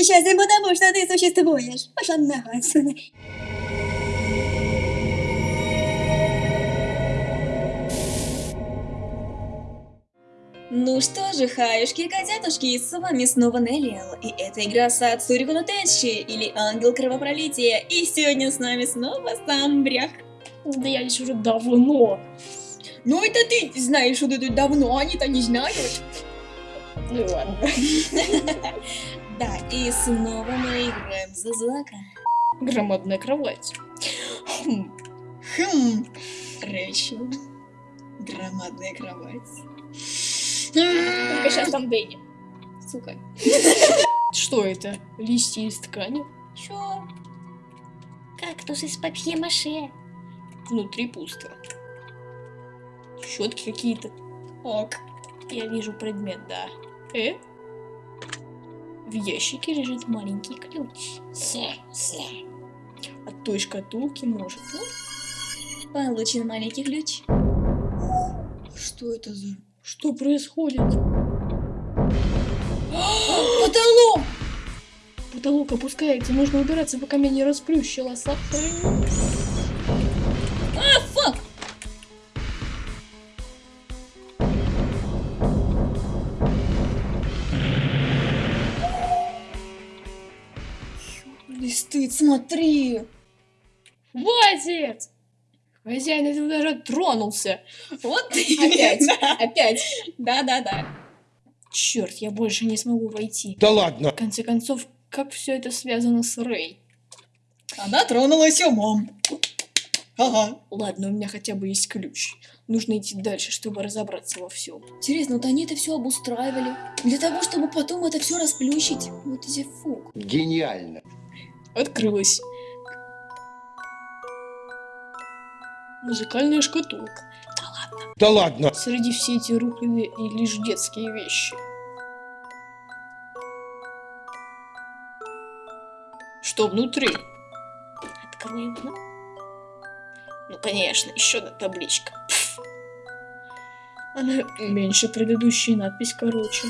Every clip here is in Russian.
несчастен, потому что ты существуешь. Пошла нахуй отсюда. Ну что же, хаюшки и котятушки, с вами снова Неллиэл, и это игра Сад Сурикуну Тенши, или Ангел Кровопролития, и сегодня с нами снова сам Брях. Да я здесь уже давно. Ну это ты знаешь, что ты тут давно, они-то не знают. Ну ладно. Да, и снова мы играем за Злака. Громадная кровать. Хм, Хм, Рэйчел. Громадная кровать. Только сейчас там Дэнни. Сука. Что это? Листья из ткани? Чё? Кактус из папье-маше. Внутри пусто. Щетки какие-то. Ок. Я вижу предмет, да. Э? В ящике лежит маленький ключ. От той шкатулки может. Ну, Получен маленький ключ. Что это за... что происходит? Потолок! Потолок опускается, нужно убираться, пока меня не расплющило. Сохрани. Стыд, смотри! Хватит! Хозяин этого даже тронулся. Вот ты! Опять, опять. Да-да-да. Черт, я больше не смогу войти. Да ладно. В конце концов, как все это связано с Рэй? Она тронулась умом. Ага. Ладно, у меня хотя бы есть ключ. Нужно идти дальше, чтобы разобраться во всем. Интересно, вот они это все обустраивали. Для того, чтобы потом это все расплющить. Вот эти фук. Гениально. Открылась. Музыкальная шкатулка. Да ладно. Среди всей эти рухляды и лишь детские вещи. Что внутри? Откроем. ну. Ну, конечно, еще одна табличка. Пф. Она меньше предыдущей, надпись короче.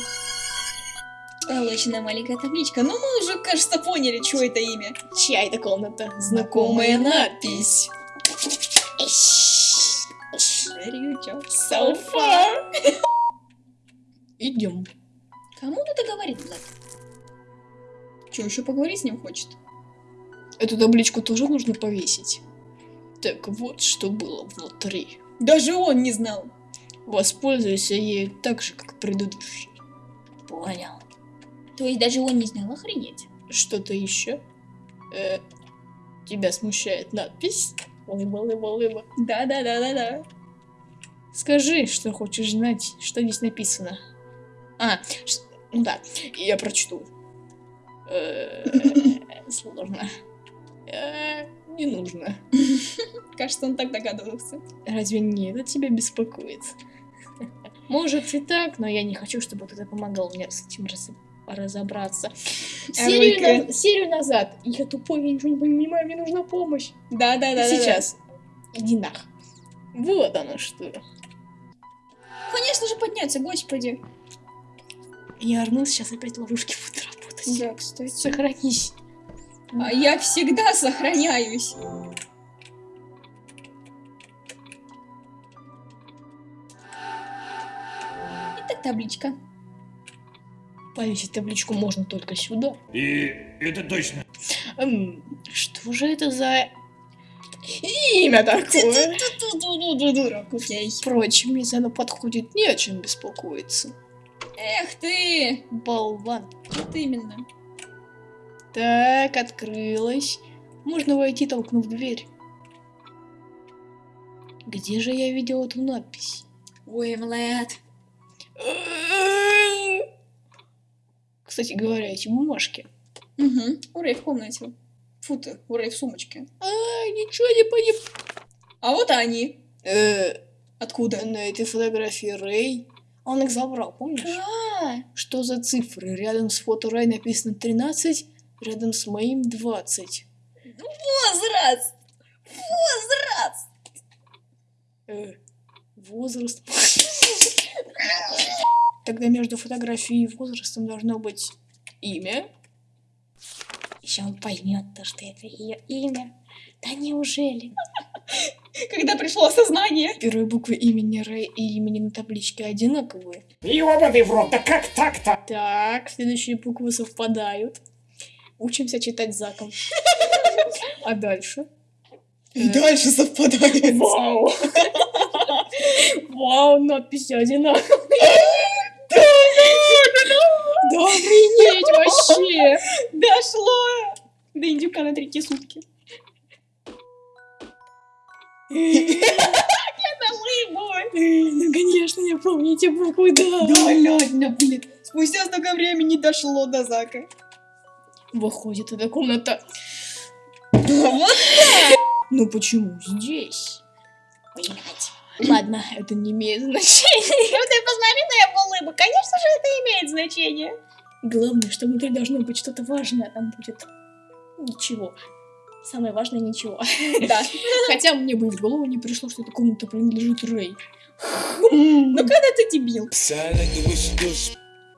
Получена маленькая табличка. Ну, мы уже, кажется, поняли, что это имя. Чья это комната? Знакомая надпись. Where you go? So far. Идем. Кому тут это говорит, Влад? Че, еще поговорить с ним хочет? Эту табличку тоже нужно повесить. Так вот, что было внутри. Даже он не знал. Воспользуйся ею так же, как предыдущий. Понял. То есть даже он не знал, охренеть. Что-то еще? Э, тебя смущает надпись? Лыба, лыба, лыба. Да-да-да-да-да. Скажи, что хочешь знать, что здесь написано. А, ну да, я прочту. Э, Сложно. Э, Не нужно. Кажется, он так догадывался. Разве не это тебя беспокоит? Может и так, но я не хочу, чтобы кто-то помогал мне с этим раз- разобраться. Серию, на- серию назад. Я тупой, я ничего не понимаю, мне нужна помощь. Да-да-да. Сейчас. Иди нах. Вот оно что. Конечно же подняться, господи. Я орну, сейчас опять ловушки будут работать. Да, кстати. Сохранись. А я всегда сохраняюсь. Итак, табличка. Повесить табличку можно только сюда. И это точно. Эм, что же это за имя такое? Дурак, окей. Впрочем, если оно подходит, не о чем беспокоиться. Эх ты! Болван. Вот именно. Так, открылась. Можно войти, толкнув дверь. Где же я видел эту надпись? Ой, Влад. Кстати говоря, эти бумажки. Угу. Урей в комнате. Фу ты, урей в сумочке. А, ничего не понимаю. А вот они. Э, Откуда? на этой фотографии Рэй. Он их забрал, помнишь? А, Что за цифры? Рядом с фото Рэй написано 13, рядом с моим 20. возраст! Возраст! Э, возраст. Тогда между фотографией и возрастом должно быть имя, Еще он поймет то, что это ее имя. Да неужели? Когда пришло осознание. Первые буквы имени Рэй и имени на табличке одинаковые. Ёбаный в рот, да как так-то? Так, следующие буквы совпадают. Учимся читать заком. А дальше? И дальше совпадает. Вау! Вау, надписи одинаковые. Охренеть вообще! Дошло! До индюка на третьи сутки. Ну, конечно, я помню эти буквы, да. Да ладно, блин. Спустя столько времени дошло до Зака. Выходит, эта комната... Вот Ну почему здесь? Блять. Ладно, это не имеет значения. Ну ты посмотри на его улыбку. Конечно же, это имеет значение. Главное, что внутри должно быть что-то важное, а там будет ничего. Самое важное ничего. Да. Хотя мне бы в голову не пришло, что эта комната принадлежит Рэй. Ну когда ты дебил?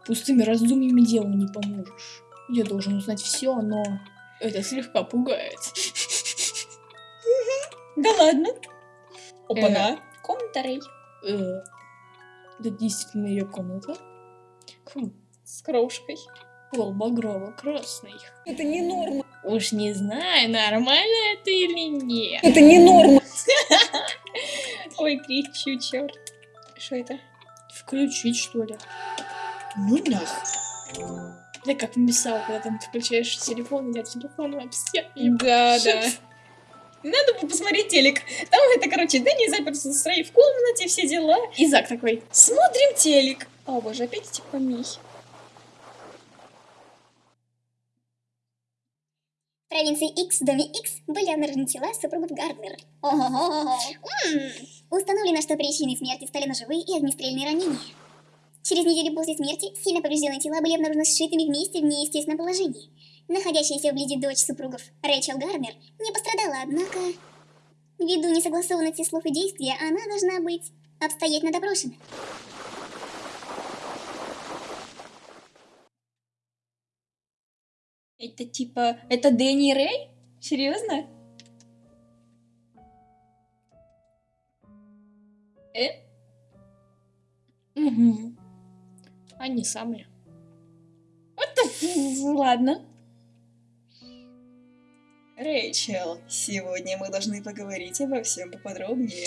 Пустыми раздумьями делу не поможешь. Я должен узнать все, но это слегка пугает. Да ладно. Опа-на. Комната Рэй. Э, Это действительно ее комната? Хм, С крошкой. пол багрово-красный. Это не норма. Уж не знаю, нормально это или нет. Это не норма. Ой, кричу, черт. Что это? Включить, что ли? Ну нах. Да как написал, когда там ты включаешь телефон, идет телефон, вообще. Да, да. Надо бы посмотреть телек. Там это, короче, Дэнни заперся с Рэй в комнате, все дела. И Зак такой. Смотрим телек. О, боже, опять эти помехи. Провинции X доме X были обнаружены тела супругов Гарднер. Установлено, что причиной смерти стали ножевые и огнестрельные ранения. Через неделю после смерти сильно поврежденные тела были обнаружены сшитыми вместе в неестественном положении. Находящаяся вблизи дочь супругов Рэйчел Гарнер не пострадала, однако... Ввиду несогласованности слов и действия, она должна быть обстоятельно допрошена. Это типа... Это Дэнни Рэй? Серьезно? Э? Угу. Они самые. Ладно. Рэйчел, сегодня мы должны поговорить обо всем поподробнее.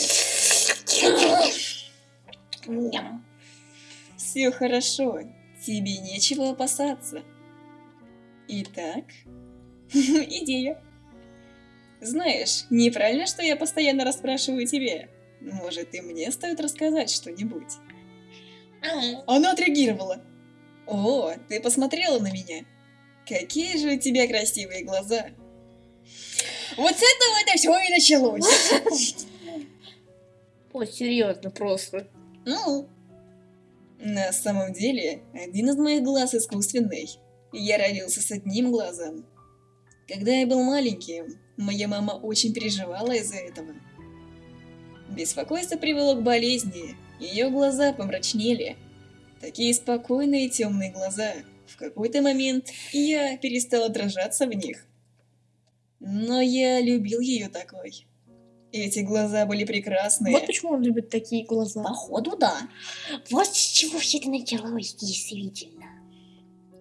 Все хорошо, тебе нечего опасаться. Итак, идея. Знаешь, неправильно, что я постоянно расспрашиваю тебя. Может, и мне стоит рассказать что-нибудь? Она отреагировала. О, ты посмотрела на меня. Какие же у тебя красивые глаза. Вот с этого это все и началось. О, серьезно, просто. Ну, на самом деле, один из моих глаз искусственный. Я родился с одним глазом. Когда я был маленьким, моя мама очень переживала из-за этого. Беспокойство привело к болезни, ее глаза помрачнели. Такие спокойные темные глаза. В какой-то момент я перестал отражаться в них. Но я любил ее такой. Эти глаза были прекрасные. Вот почему он любит такие глаза. Походу, да. Вот с чего все это началось, действительно.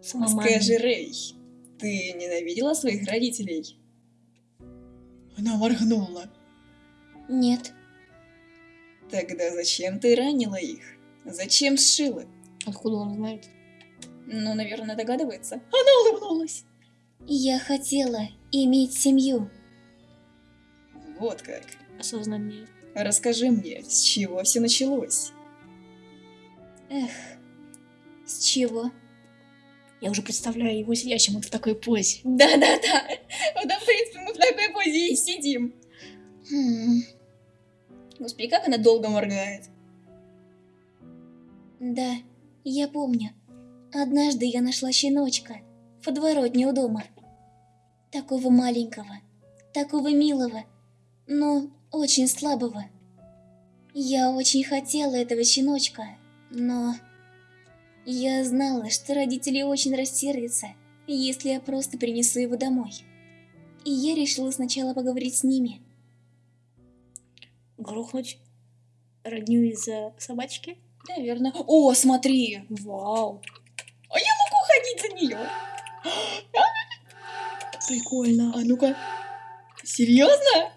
С мамами. Скажи, Рэй, ты ненавидела своих родителей? Она моргнула. Нет. Тогда зачем ты ранила их? Зачем сшила? Откуда он знает? Ну, наверное, догадывается. Она улыбнулась. Я хотела иметь семью. Вот как. Осознание. Расскажи мне, с чего все началось? Эх, с чего? Я уже представляю его сидящим вот в такой позе. Да-да-да. Вот, в принципе, мы в такой позе и сидим. Хм, Господи, как она долго моргает. да, я помню. Однажды я нашла щеночка в подворотне у дома. Такого маленького, такого милого, но очень слабого. Я очень хотела этого щеночка, но... Я знала, что родители очень рассердятся, если я просто принесу его домой. И я решила сначала поговорить с ними. Грохнуть родню из-за собачки? Наверное. О, смотри! Вау. А я могу ходить за нее. Прикольно. А ну-ка. Серьезно?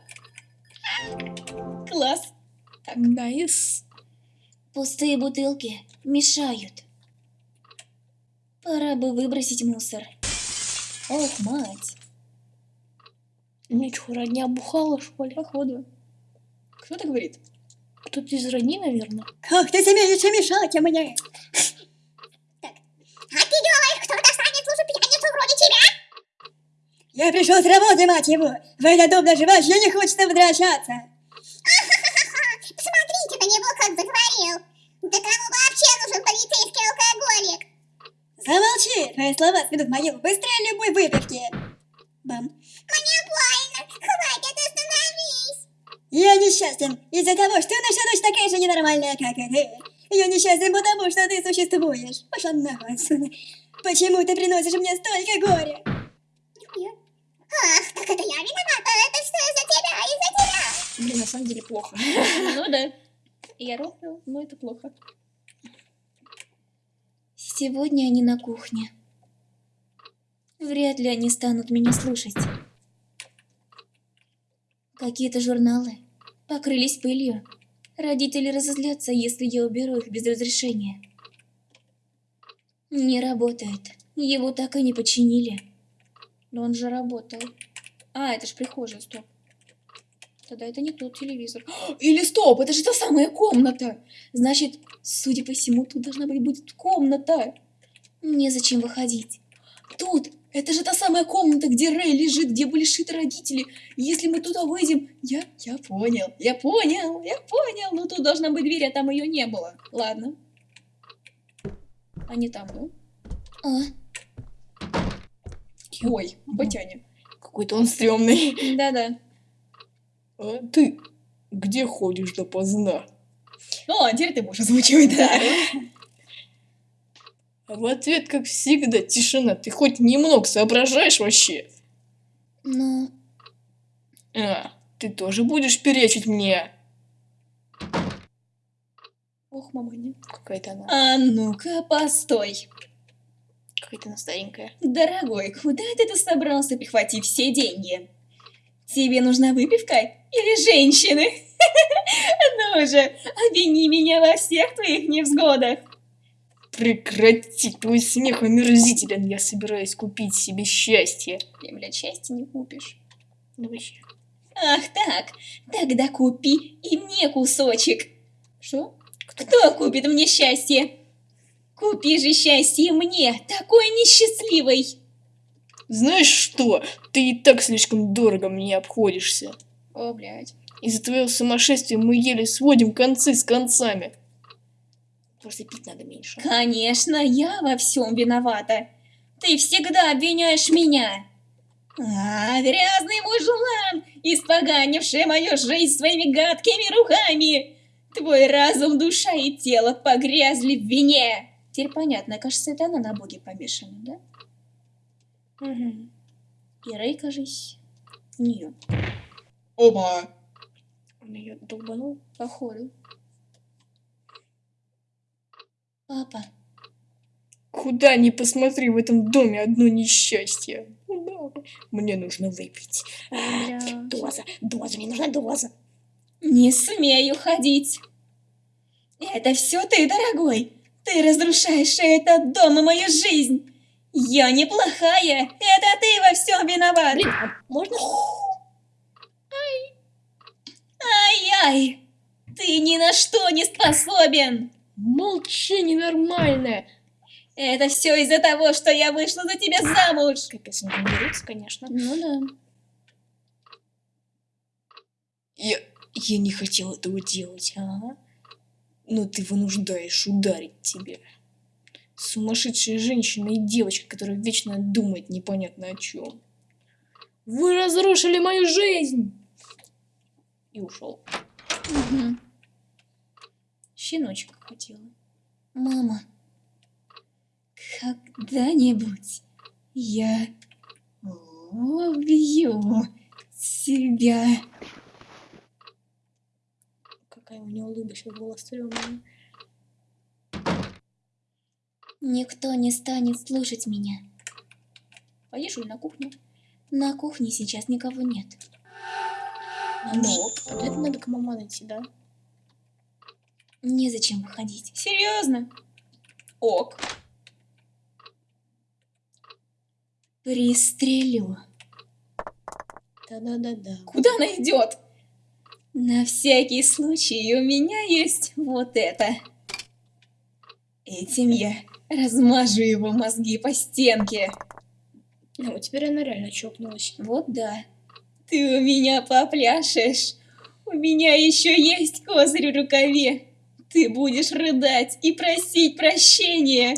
Класс. Nice. Пустые бутылки мешают. Пора бы выбросить мусор. Ох, мать. Ничего, родня бухала, что ли? Походу. Кто это говорит? Кто-то из родни, наверное. Как ты смеешь мешать мне? Так. А ты думаешь, кто-то станет слушать пьяницу вроде тебя? Я пришел с работы, мать его. В этот дом даже вообще не хочется возвращаться. Посмотрите на него, как заговорил. Да кому вообще нужен полицейский алкоголик? Замолчи, твои слова сведут могилу быстрее любой выпивки. Бам. Мне больно. Хватит, остановись. Я несчастен из-за того, что наша дочь такая же ненормальная, как и ты. Я несчастен потому, что ты существуешь. Пошла нахуй отсюда. Почему ты приносишь мне столько горя? Нихуя. Ах, так это я виновата. Это что из-за тебя, из-за тебя. Блин, на самом деле плохо. Ну да. Я рофлю, но это плохо. Сегодня они на кухне. Вряд ли они станут меня слушать. Какие-то журналы покрылись пылью. Родители разозлятся, если я уберу их без разрешения. Не работает. Его так и не починили. Но он же работал. А, это ж прихожая, стоп. Тогда это не тот телевизор. Или стоп, это же та самая комната. Значит, судя по всему, тут должна быть будет комната. Незачем выходить. Тут, это же та самая комната, где Рэй лежит, где были шиты родители. Если мы туда выйдем, я, я понял, я понял, я понял. Но тут должна быть дверь, а там ее не было. Ладно. А не там, ну? А? Ой, Батяня. Какой-то он стрёмный. Да-да. А ты где ходишь допоздна? Ну, а теперь ты можешь озвучивать, да. А в ответ, как всегда, тишина. Ты хоть немного соображаешь вообще? Ну, А, ты тоже будешь перечить мне? ох, маманя. Какая-то она, А ну-ка, постой. какая-то она старенькая. Дорогой, куда ты тут собрался, прихватив все деньги? Тебе нужна выпивка или женщины? Ну же, обвини меня во всех твоих невзгодах. Прекрати, твой смех омерзителен. Я собираюсь купить себе счастье. Ты, блядь, счастья не купишь. Ну вообще. Ах так, тогда купи и мне кусочек. Что? Кто купит мне счастье? Купи же счастье мне, такой несчастливой. Знаешь что? Ты и так слишком дорого мне обходишься. О, блядь. Из-за твоего сумасшествия мы еле сводим концы с концами. Просто пить надо меньше. Конечно, я во всем виновата. Ты всегда обвиняешь меня. А, грязный мужлан, испоганивший мою жизнь своими гадкими руками. Твой разум, душа и тело погрязли в вине. Теперь понятно, кажется, это она на боге помешана, да? Мгм. И Рэй, кажись, в нее. Оба. Он ее долбанул. Походу. Папа, Куда ни посмотри, в этом доме одно несчастье. Мне нужно выпить. бля. Доза, доза, мне нужна доза. не смею ходить. Это все ты, дорогой. Ты разрушаешь этот дом и мою жизнь. Я неплохая. Это ты во всем виноват. Блин, а можно? Ай-яй. Ты ни на что не способен. Молчи, ненормальная. Это все из-за того, что я вышла за тебя замуж. Капец, они там дерутся, конечно. Ну да. Я, я не хотел этого делать, ага. Но ты вынуждаешь ударить тебя. Сумасшедшая женщина и девочка, которая вечно думает непонятно о чем. Вы разрушили мою жизнь! И ушел. Мгм. Щеночка хотела. Мама, когда-нибудь Я убью тебя. Какая у него улыбочка была стрёмная. Никто не станет слушать меня. Поешь на кухню? На кухне сейчас никого нет. Ну, Обязательно надо к маман идти, да? Незачем выходить. серьезно? Ок. Пристрелю. Да-да-да-да. Куда она идет? На всякий случай у меня есть вот это. Этим я размажу его мозги по стенке. Ну, теперь она реально чокнулась. Вот да. Ты у меня попляшешь. У меня еще есть козырь в рукаве. Ты будешь рыдать и просить прощения.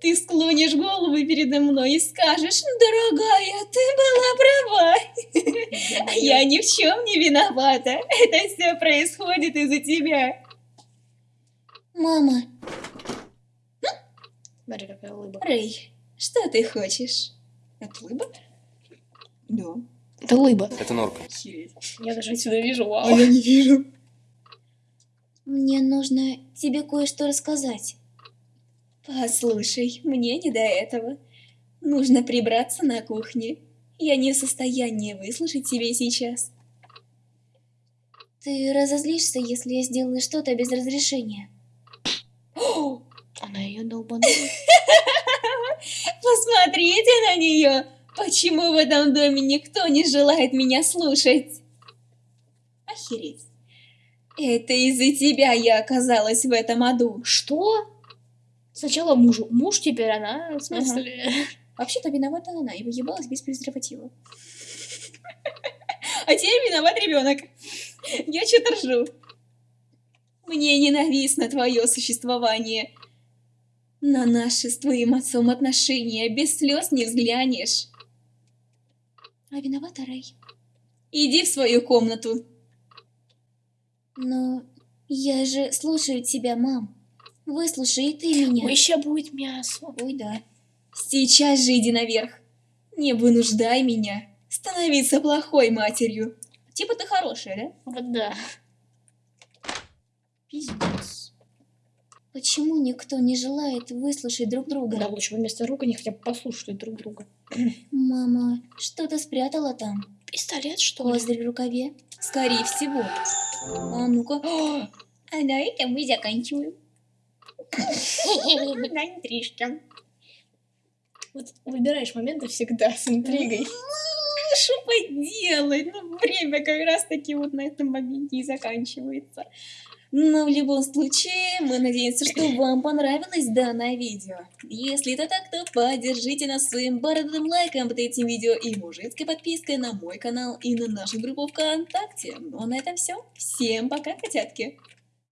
Ты склонишь голову передо мной и скажешь, дорогая, ты была права. А я ни в чем не виновата. Это все происходит из-за тебя. Мама, Смотри, какая улыбка. Рэй, что ты хочешь? Это лыба? Да. Это лыба. Это норка. Я даже отсюда вижу, вау. я не вижу. Мне нужно тебе кое-что рассказать. Послушай, мне не до этого. Нужно прибраться на кухне. Я не в состоянии выслушать тебя сейчас. Ты разозлишься, если я сделаю что-то без разрешения. Она ее долбанула. Посмотрите на нее! Почему в этом доме никто не желает меня слушать? Охереть. Это из-за тебя я оказалась в этом аду. Что? Сначала мужу. Муж теперь она, в смысле? Вообще-то виновата она, и выебалась без презерватива. А теперь виноват ребенок. Я что-то ржу. Мне ненавистно твое существование. На наши с твоим отцом отношения без слез не взглянешь. А виновата Рэй. Иди в свою комнату. Но я же слушаю тебя, мам. Выслушай и ты меня. Ой, еще будет мясо. Ой, да. Сейчас же иди наверх. Не вынуждай меня становиться плохой матерью. Типа ты хорошая, да? Вот да. Пиздец. Почему никто не желает выслушать друг друга? Да лучше вместо рук они хотя бы послушают друг друга. Мама, что-то спрятала там. Пистолет, что ли? Козырь в рукаве. Скорее всего. А ну-ка. А на этом мы заканчиваем. На интрижке. Вот выбираешь моменты всегда с интригой. Что поделать? Ну, время как раз таки вот на этом моменте и заканчивается. Но в любом случае, мы надеемся, что вам понравилось данное видео. Если это так, то поддержите нас своим бородатым лайком под этим видео и мужицкой подпиской на мой канал и на нашу группу ВКонтакте. Ну а на этом все. Всем пока, котятки!